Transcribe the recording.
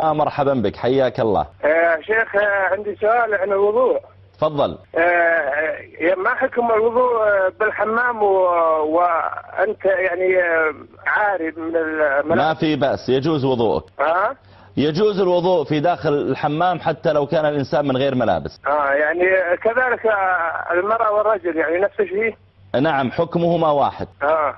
آه مرحبا بك حياك الله. آه شيخ آه عندي سؤال عن الوضوء. تفضل. آه, آه، ما حكم الوضوء آه، بالحمام و... وأنت يعني آه، عاري من الملابس ما في بأس يجوز وضوءك. ها؟ يجوز الوضوء في داخل الحمام حتى لو كان الإنسان من غير ملابس. آه يعني كذلك آه، المرأة والرجل يعني نفس الشيء؟ نعم حكمهما واحد. آه.